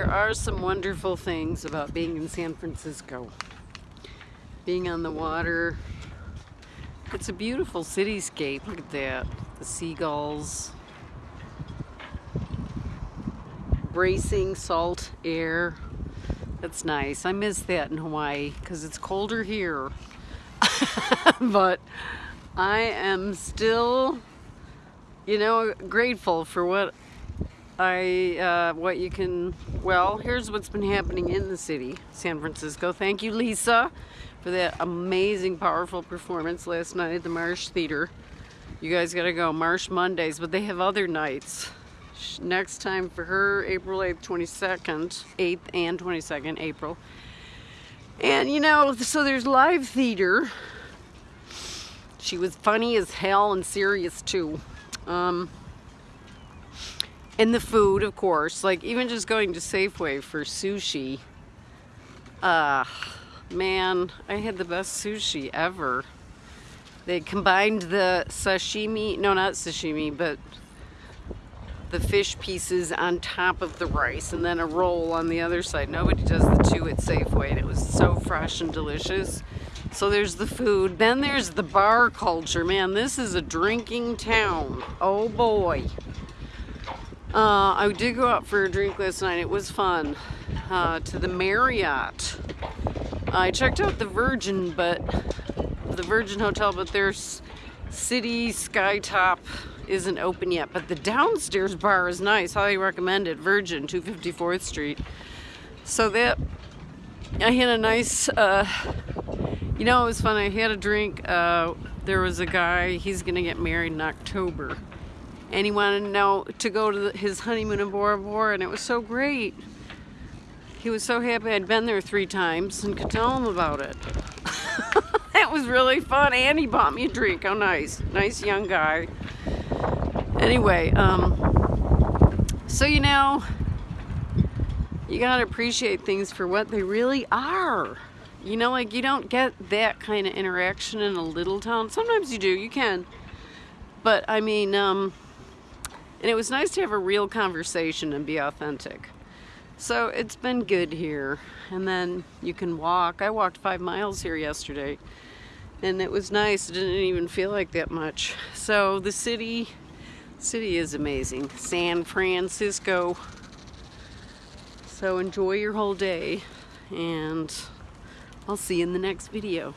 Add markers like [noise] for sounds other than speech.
There are some wonderful things about being in San Francisco. Being on the water. It's a beautiful cityscape. Look at that. The seagulls. Bracing salt air. That's nice. I miss that in Hawaii because it's colder here. [laughs] but I am still, you know, grateful for what I, uh, what you can, well, here's what's been happening in the city, San Francisco. Thank you, Lisa, for that amazing, powerful performance last night at the Marsh Theater. You guys gotta go, Marsh Mondays, but they have other nights. Next time for her, April 8th, 22nd, 8th and 22nd, April. And you know, so there's live theater. She was funny as hell and serious too. Um, and the food, of course, like even just going to Safeway for sushi. Uh, man, I had the best sushi ever. They combined the sashimi, no, not sashimi, but the fish pieces on top of the rice and then a roll on the other side. Nobody does the two at Safeway and it was so fresh and delicious. So there's the food. Then there's the bar culture. Man, this is a drinking town. Oh boy. Uh, I did go out for a drink last night. It was fun. Uh, to the Marriott. I checked out the Virgin, but the Virgin Hotel, but their city skytop isn't open yet. But the downstairs bar is nice. Highly recommended. Virgin, 254th Street. So that I had a nice. Uh, you know, it was fun. I had a drink. Uh, there was a guy. He's gonna get married in October and he wanted to know to go to the, his honeymoon in Bora Bora and it was so great. He was so happy I'd been there three times and could tell him about it. [laughs] that was really fun and he bought me a drink. How nice. Nice young guy. Anyway, um, so you know, you gotta appreciate things for what they really are. You know, like you don't get that kind of interaction in a little town. Sometimes you do, you can. But I mean, um, and it was nice to have a real conversation and be authentic. So it's been good here. And then you can walk. I walked five miles here yesterday. And it was nice. It didn't even feel like that much. So the city, city is amazing. San Francisco. So enjoy your whole day. And I'll see you in the next video.